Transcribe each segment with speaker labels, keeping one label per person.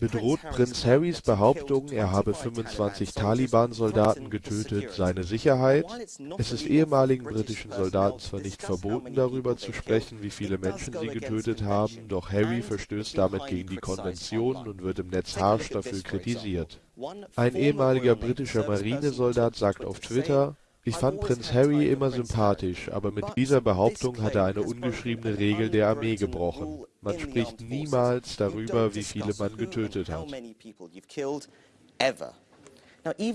Speaker 1: Bedroht Prinz Harrys Behauptung, er habe 25 Taliban-Soldaten getötet, seine Sicherheit? Es ist ehemaligen britischen Soldaten zwar nicht verboten, darüber zu sprechen, wie viele Menschen sie getötet haben, doch Harry verstößt damit gegen die Konvention und wird im Netz harsch dafür kritisiert. Ein ehemaliger britischer Marinesoldat sagt auf Twitter, ich fand Prinz Harry immer sympathisch, aber mit dieser Behauptung hat er eine ungeschriebene Regel der Armee gebrochen. Man spricht niemals darüber, wie viele man getötet hat.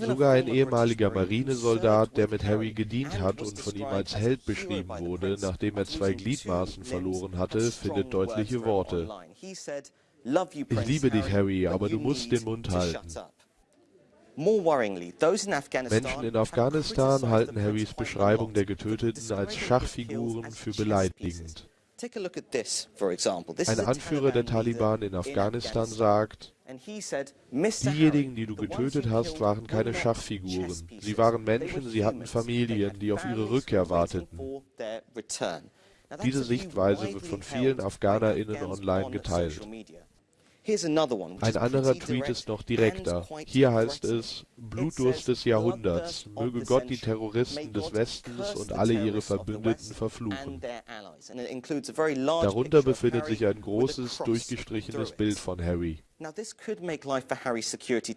Speaker 1: Sogar ein ehemaliger Marinesoldat, der mit Harry gedient hat und von ihm als Held beschrieben wurde, nachdem er zwei Gliedmaßen verloren hatte, findet deutliche Worte. Ich liebe dich, Harry, aber du musst den Mund halten. Menschen in Afghanistan halten Harrys Beschreibung der Getöteten als Schachfiguren für beleidigend. Ein Anführer der Taliban in Afghanistan sagt, diejenigen, die du getötet hast, waren keine Schachfiguren. Sie waren Menschen, sie hatten Familien, die auf ihre Rückkehr warteten. Diese Sichtweise wird von vielen AfghanerInnen online geteilt. Ein anderer Tweet ist noch direkter. Hier heißt es, Blutdurst des Jahrhunderts, möge Gott die Terroristen des Westens und alle ihre Verbündeten verfluchen. Darunter befindet sich ein großes, durchgestrichenes Bild von Harry.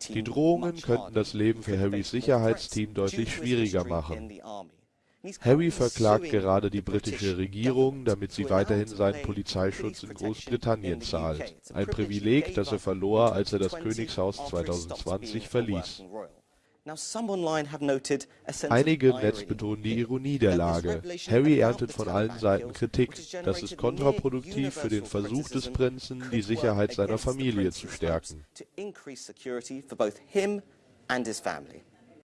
Speaker 1: Die Drohungen könnten das Leben für Harrys Sicherheitsteam deutlich schwieriger machen. Harry verklagt gerade die britische Regierung, damit sie weiterhin seinen Polizeischutz in Großbritannien zahlt. Ein Privileg, das er verlor, als er das Königshaus 2020 verließ. Einige im Netz betonen die Ironie der Lage. Harry erntet von allen Seiten Kritik. Das ist kontraproduktiv für den Versuch des Prinzen, die Sicherheit seiner Familie zu stärken.